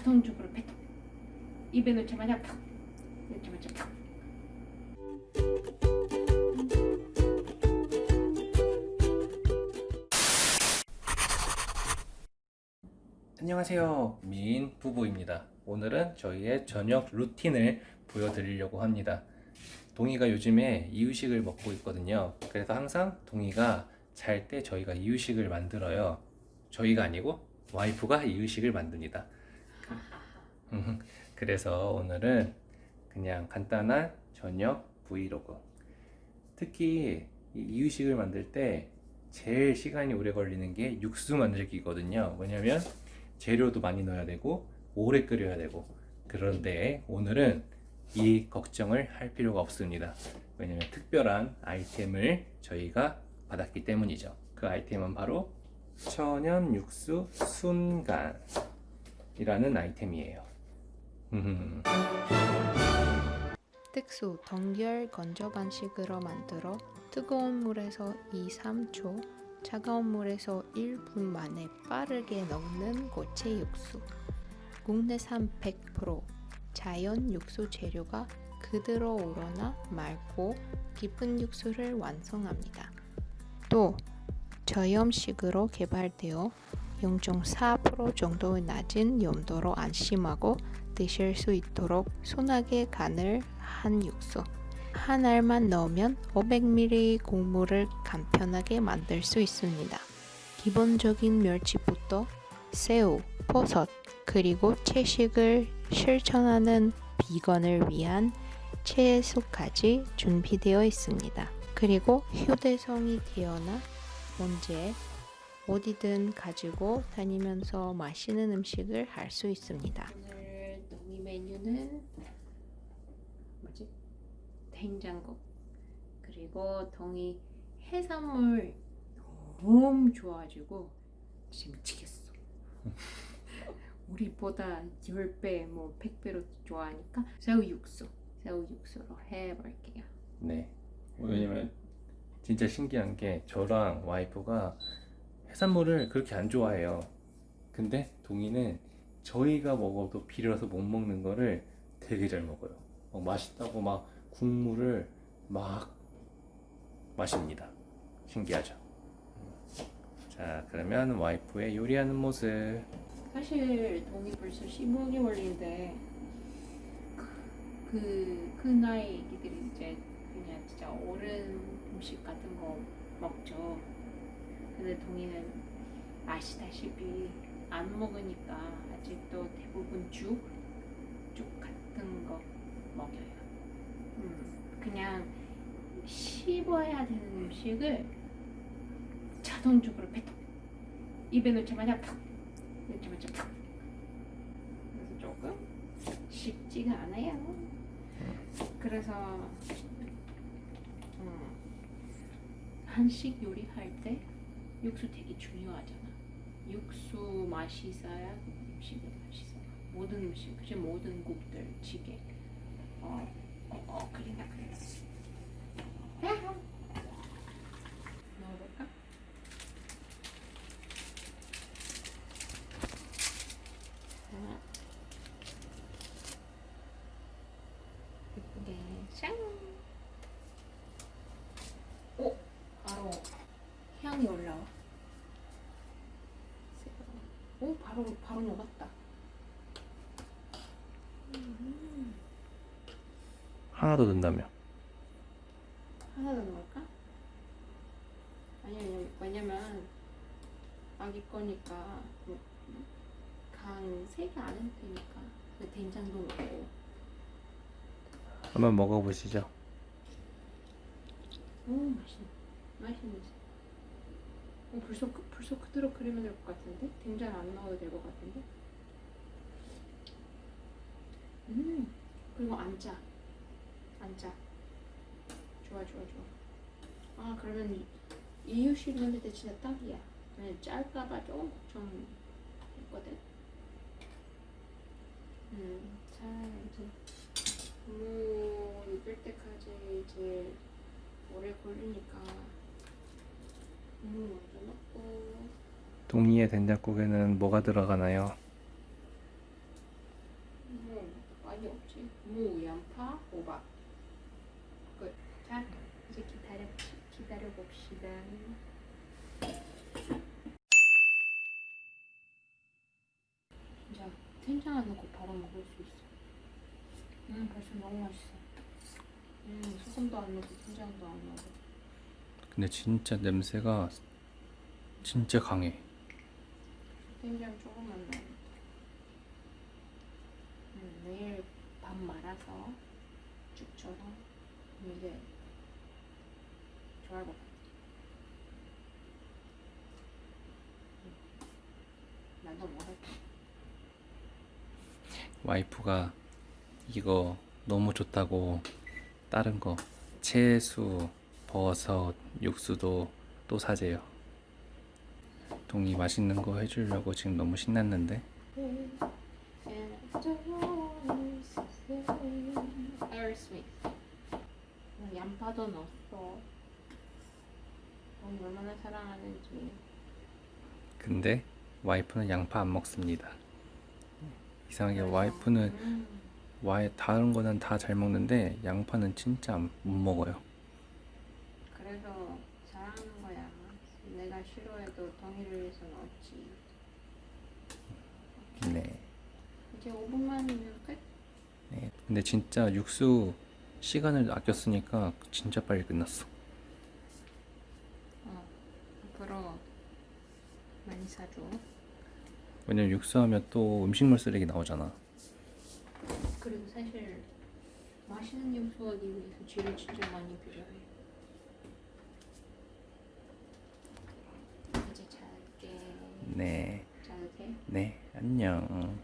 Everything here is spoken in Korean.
자동적으로 뱉어. 입에 넣자마자 푹. 넣자마자 푹. 안녕하세요. 미인 부부입니다. 오늘은 저희의 저녁 루틴을 보여드리려고 합니다. 동이가 요즘에 이유식을 먹고 있거든요. 그래서 항상 동이가 잘 때 저희가 이유식을 만들어요. 저희가 아니고 와이프가 이유식을 만듭니다. 그래서 오늘은 그냥 간단한 저녁 브이로그. 특히 이 이유식을 만들 때 제일 시간이 오래 걸리는 게 육수 만들기거든요. 왜냐면 재료도 많이 넣어야 되고 오래 끓여야 되고 그런데 오늘은 이 걱정을 할 필요가 없습니다. 왜냐면 특별한 아이템을 저희가 받았기 때문이죠. 그 아이템은 바로 천연 육수 순간 이라는 아이템이에요. 특수 동결 건조 반식으로 만들어 뜨거운 물에서 2, 3초, 차가운 물에서 1분 만에 빠르게 넣는 고체 육수. 국내산 100% 자연 육수 재료가 그대로 우러나 맑고 깊은 육수를 완성합니다. 또 저염식으로 개발되어 0.4% 정도의 낮은 염도로 안심하고 드실 수 있도록 순하게 간을 한 육수. 한 알만 넣으면 500ml 국물을 간편하게 만들 수 있습니다. 기본적인 멸치부터 새우, 버섯, 그리고 채식을 실천하는 비건을 위한 채소까지 준비되어 있습니다. 그리고 휴대성이 뛰어나 언제 어디든 가지고 다니면서 맛있는 음식을 할 수 있습니다. 오늘 동이 메뉴는 뭐지? 된장국 그리고 동이 해산물 너무 좋아가지고 진짜 미치겠어. 우리보다 10배 뭐 100배로 좋아하니까 새우 육수 새우 육수로 해볼게요. 네. 왜냐면 진짜 신기한 게 저랑 와이프가 해산물을 그렇게 안 좋아해요. 근데 동이는 저희가 먹어도 비려서 못 먹는 거를 되게 잘 먹어요. 막 맛있다고 막 국물을 막 마십니다. 신기하죠? 자, 그러면 와이프의 요리하는 모습. 사실 동이 벌써 15개월인데 그, 그 나이 애기들이 이제 그냥 진짜 어른 음식 같은 거 먹죠. 근데 동이는 아시다시피 안 먹으니까 아직도 대부분 죽, 죽 같은 거 먹여요. 음, 그냥 씹어야 되는 음식을 자동적으로 뱉어. 입에 넣자마자 푹 넣자마자 푹. 그래서 조금 쉽지가 않아요. 그래서 음, 한식 요리할 때 육수 되게 중요하잖아. 육수 맛이 있어야 음식이 맛있어. 모든 음식, 그치 모든 국들, 찌개. 어, 어, 어 그린다 그린다. 넣어볼까? 자, 예쁘게 샹. 오, 바로 향이 올라와. 오, 바로 바로 녹았다. 음, 하나 더 넣는다며. 하나 더 넣을까? 아니 아니 왜냐면 아기 거니까 간 세게 안 해도 되니까 그 된장도 넣고 한번 먹어보시죠. 오 맛있네 맛있네 어, 벌써 그- 벌써 그대로 끓이면 될 것 같은데? 된장 안 넣어도 될 것 같은데? 음 그리고 안 짜 안 짜 좋아 좋아 좋아. 아 그러면 이- 이유식 만들 때 진짜 딱이야. 왜냐면 짤까봐 조금 걱정했거든. 음자 이제 무 익을 때까지 이제 오래 걸리니까 동이의 된장국에는 뭐가 들어가나요? 무, 양파, 호박. 끝. 자, 이제 기다려 기다려 봅시다. 진짜 된장 안 넣고 바로 먹을 수 있어. 음, 벌써 너무 맛있어. 음, 소금도 안 넣고 된장도 안 넣고. 근데 진짜 냄새가 진짜 강해. 된장 조금만 넣어. 음, 내일 밥 말아서 죽처럼 이제 좋아할 것 같아. 음. 나도 먹을게. 와이프가 이거 너무 좋다고 다른 거 채수, 버섯, 육수도 또 사재요. 동이 맛있는 거 해주려고 지금 너무 신났는데 양파도 넣었어. 넌 얼마나 사랑하는지. 근데 와이프는 양파 안 먹습니다. 이상하게 와이프는 음, 와이 다른 거는 다 잘 먹는데 양파는 진짜 안- 못 먹어요. 그래서 사랑하는 거야. 싫어해도 동의를 위해서 넣었지. 네. 이제 5분만이면 끝. 네. 근데 진짜 육수 시간을 아껴 쓰니까 진짜 빨리 끝났어. 어, 앞으로 많이 사줘. 왜냐면 육수하면 또 음식물 쓰레기 나오잖아. 그리고 사실 맛있는 육수하기 위해서 지를 진짜 많이 필요해. 이제 잘게. 네. 안녕.